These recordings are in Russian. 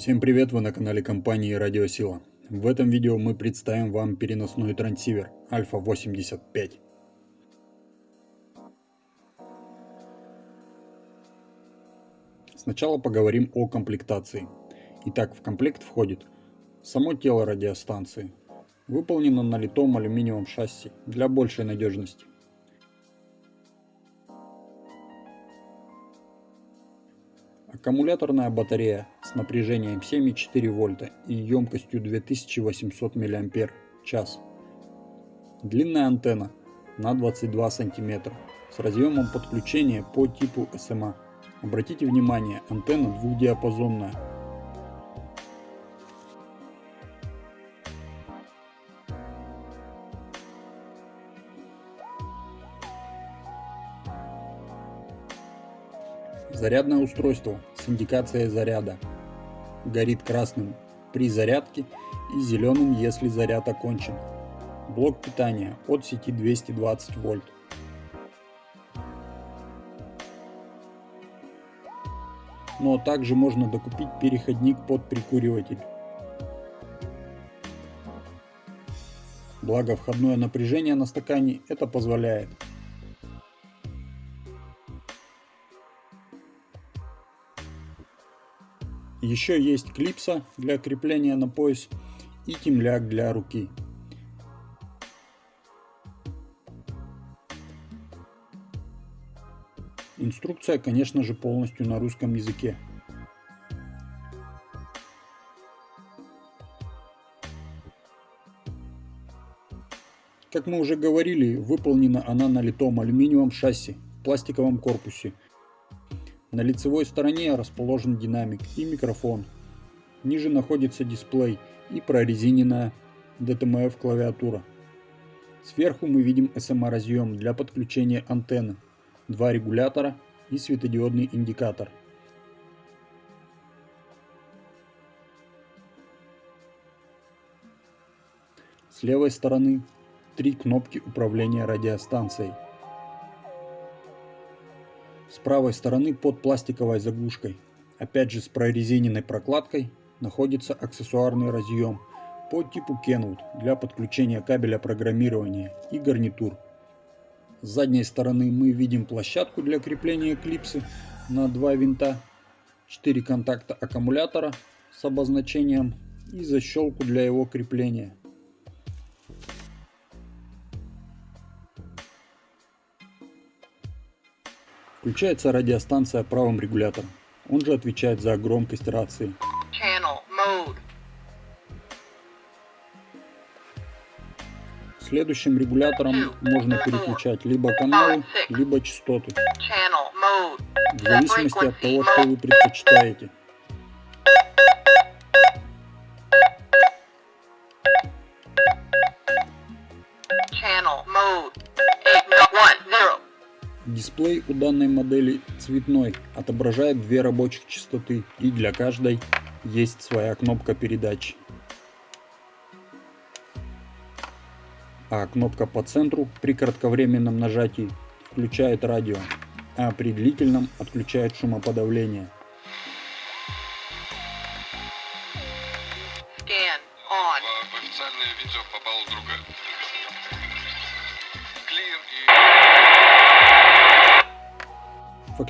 Всем привет, вы на канале компании Радиосила. В этом видео мы представим вам переносной трансивер Альфа 85. Сначала поговорим о комплектации. Итак, в комплект входит само тело радиостанции. Выполнено на литом алюминиевом шасси для большей надежности. Аккумуляторная батарея с напряжением 7,4 вольта и емкостью 2800 мАч. Длинная антенна на 22 см с разъемом подключения по типу SMA. Обратите внимание, антенна двухдиапазонная. Зарядное устройство с индикацией заряда. Горит красным при зарядке и зеленым, если заряд окончен. Блок питания от сети 220 вольт. но также можно докупить переходник под прикуриватель. Благо входное напряжение на стакане это позволяет. Еще есть клипса для крепления на пояс и темляк для руки. Инструкция, конечно же, полностью на русском языке. Как мы уже говорили, выполнена она на литом алюминиевом шасси в пластиковом корпусе. На лицевой стороне расположен динамик и микрофон. Ниже находится дисплей и прорезиненная DTMF клавиатура. Сверху мы видим SMA разъем для подключения антенны два регулятора и светодиодный индикатор. С левой стороны три кнопки управления радиостанцией. С правой стороны под пластиковой заглушкой, опять же с прорезиненной прокладкой, находится аксессуарный разъем по типу Kenwood для подключения кабеля программирования и гарнитур. С задней стороны мы видим площадку для крепления клипсы на два винта, 4 контакта аккумулятора с обозначением и защелку для его крепления. Включается радиостанция правым регулятором. Он же отвечает за громкость рации. Следующим регулятором можно переключать либо каналы, либо частоты. В зависимости от того, что вы предпочитаете. Дисплей у данной модели цветной, отображает две рабочих частоты и для каждой есть своя кнопка передачи. а кнопка по центру при кратковременном нажатии включает радио, а при длительном отключает шумоподавление.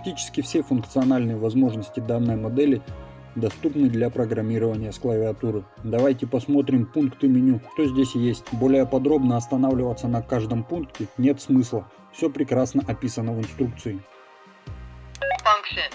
Фактически все функциональные возможности данной модели доступны для программирования с клавиатуры. Давайте посмотрим пункты меню, что здесь есть. Более подробно останавливаться на каждом пункте нет смысла. Все прекрасно описано в инструкции. Function.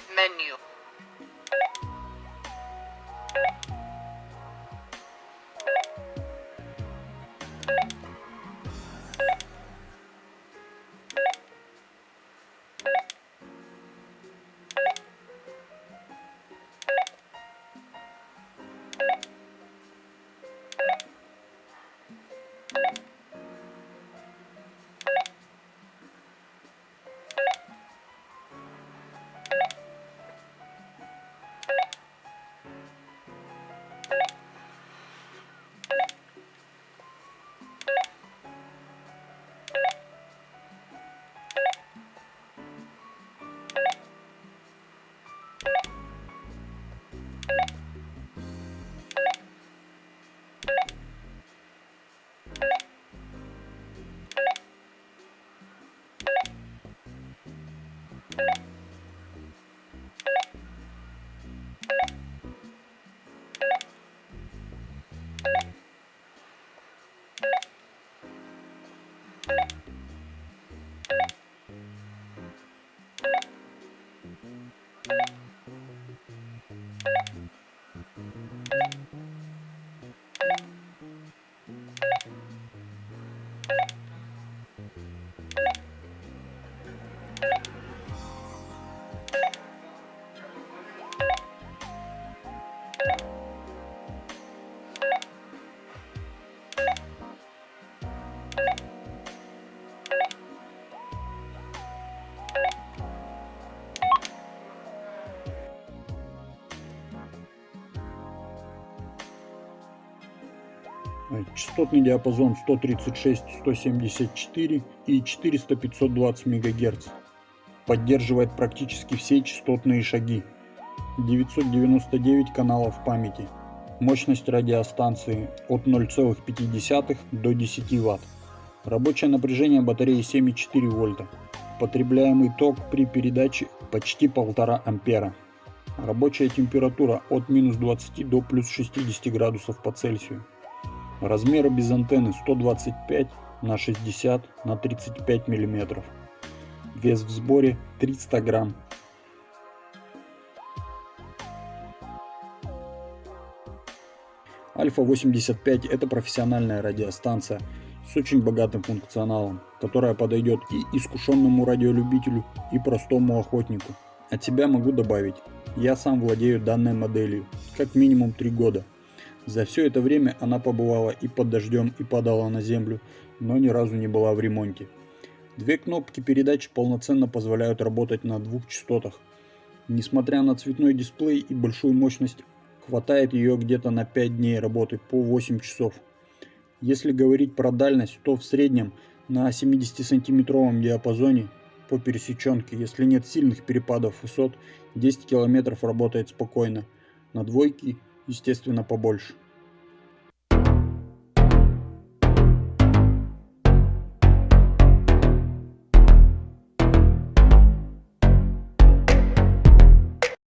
Частотный диапазон 136-174 и 400-520 МГц. Поддерживает практически все частотные шаги. 999 каналов памяти. Мощность радиостанции от 0,5 до 10 Вт. Рабочее напряжение батареи 7,4 вольта. Потребляемый ток при передаче почти 1,5 ампера. Рабочая температура от минус 20 до плюс 60 градусов по Цельсию. Размеры без антенны 125 на 60 на 35 миллиметров. Вес в сборе 300 грамм. Альфа-85 это профессиональная радиостанция с очень богатым функционалом, которая подойдет и искушенному радиолюбителю, и простому охотнику. От себя могу добавить, я сам владею данной моделью, как минимум 3 года – за все это время она побывала и под дождем, и падала на землю, но ни разу не была в ремонте. Две кнопки передачи полноценно позволяют работать на двух частотах. Несмотря на цветной дисплей и большую мощность, хватает ее где-то на 5 дней работы по 8 часов. Если говорить про дальность, то в среднем на 70-сантиметровом диапазоне по пересеченке, если нет сильных перепадов высот, 10 километров работает спокойно. На двойке естественно побольше